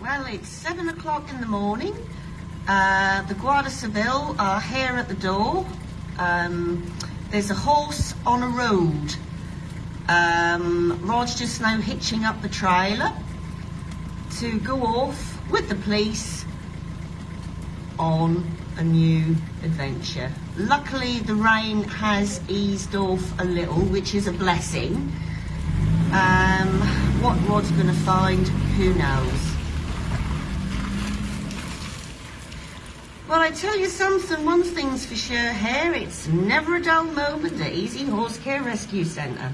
Well, it's seven o'clock in the morning. Uh, the Guardia Civil are here at the door. Um, there's a horse on a road. Um, Rod's just now hitching up the trailer to go off with the police on a new adventure. Luckily, the rain has eased off a little, which is a blessing. Um, what Rod's going to find, who knows. Well, I tell you something, one thing's for sure here, it's never a dull moment at Easy Horse Care Rescue Centre.